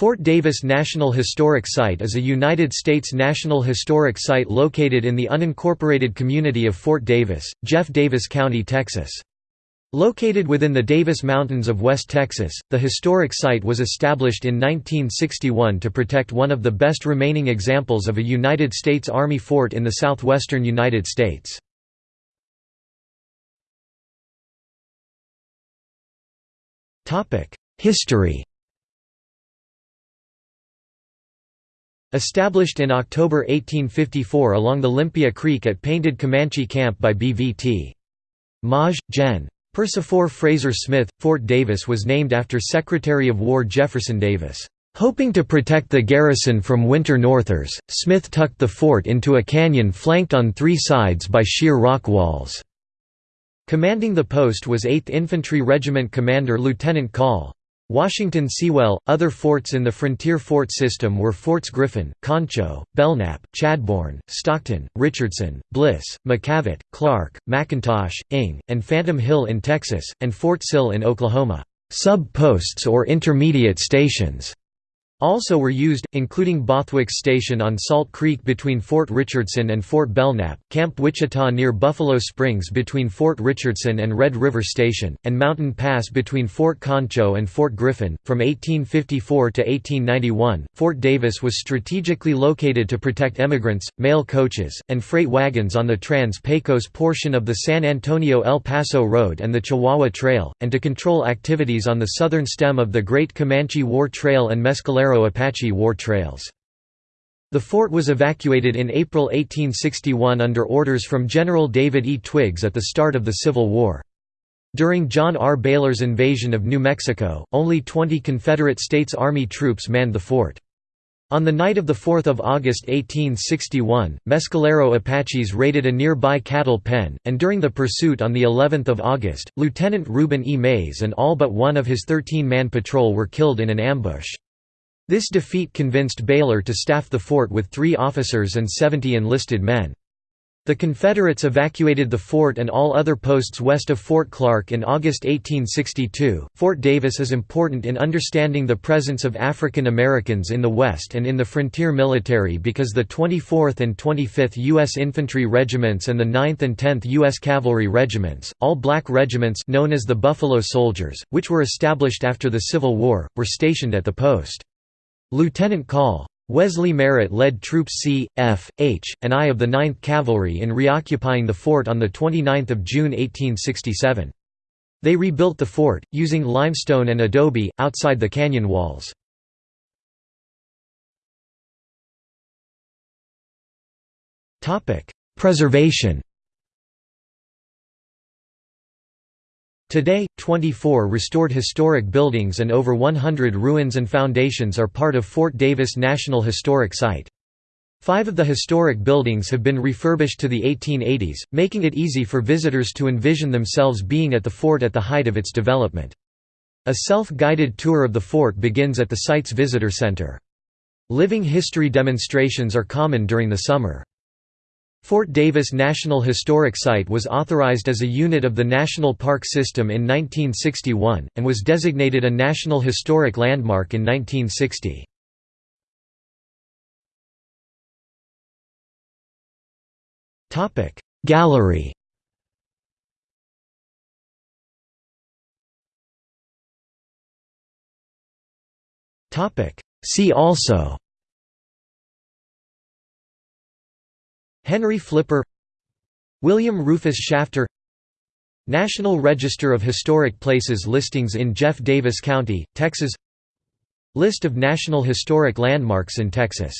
Fort Davis National Historic Site is a United States National Historic Site located in the unincorporated community of Fort Davis, Jeff Davis County, Texas. Located within the Davis Mountains of West Texas, the historic site was established in 1961 to protect one of the best remaining examples of a United States Army fort in the southwestern United States. History Established in October 1854 along the Limpia Creek at Painted Comanche Camp by B.V.T. Maj. Gen. Persifor Frazer Smith, Fort Davis was named after Secretary of War Jefferson Davis. Hoping to protect the garrison from winter northers, Smith tucked the fort into a canyon flanked on three sides by sheer rock walls. Commanding the post was 8th Infantry Regiment Commander Lieutenant Call. Washington Seawell. Other forts in the Frontier Fort system were Forts Griffin, Concho, Belknap, Chadbourne, Stockton, Richardson, Bliss, McKavett, Clark, McIntosh, Inge, and Phantom Hill in Texas, and Fort Sill in Oklahoma. Sub-posts or intermediate stations also were used, including Bothwick's Station on Salt Creek between Fort Richardson and Fort Belknap, Camp Wichita near Buffalo Springs between Fort Richardson and Red River Station, and Mountain Pass between Fort Concho and Fort Griffin. From 1854 to 1891, Fort Davis was strategically located to protect emigrants, mail coaches, and freight wagons on the Trans-Pecos portion of the San Antonio-El Paso Road and the Chihuahua Trail, and to control activities on the southern stem of the Great Comanche War Trail and Mescalero Apache war trails. The fort was evacuated in April 1861 under orders from General David E. Twiggs at the start of the Civil War. During John R. Baylor's invasion of New Mexico, only 20 Confederate States Army troops manned the fort. On the night of 4 August 1861, Mescalero Apaches raided a nearby cattle pen, and during the pursuit on of August, Lieutenant Reuben E. Mays and all but one of his 13-man patrol were killed in an ambush. This defeat convinced Baylor to staff the fort with three officers and 70 enlisted men. The Confederates evacuated the fort and all other posts west of Fort Clark in August 1862. Fort Davis is important in understanding the presence of African Americans in the West and in the frontier military because the 24th and 25th U.S. Infantry Regiments and the 9th and 10th U.S. Cavalry Regiments, all black regiments known as the Buffalo Soldiers, which were established after the Civil War, were stationed at the post. Lieutenant Call. Wesley Merritt led Troops C, F, H, and I of the 9th Cavalry in reoccupying the fort on 29 June 1867. They rebuilt the fort, using limestone and adobe, outside the canyon walls. Preservation Today, 24 restored historic buildings and over 100 ruins and foundations are part of Fort Davis National Historic Site. Five of the historic buildings have been refurbished to the 1880s, making it easy for visitors to envision themselves being at the fort at the height of its development. A self-guided tour of the fort begins at the site's visitor center. Living history demonstrations are common during the summer. Fort Davis National Historic Site was authorized as a unit of the National Park System in 1961, and was designated a National Historic Landmark in 1960. Gallery See also Henry Flipper William Rufus Shafter National Register of Historic Places listings in Jeff Davis County, Texas List of National Historic Landmarks in Texas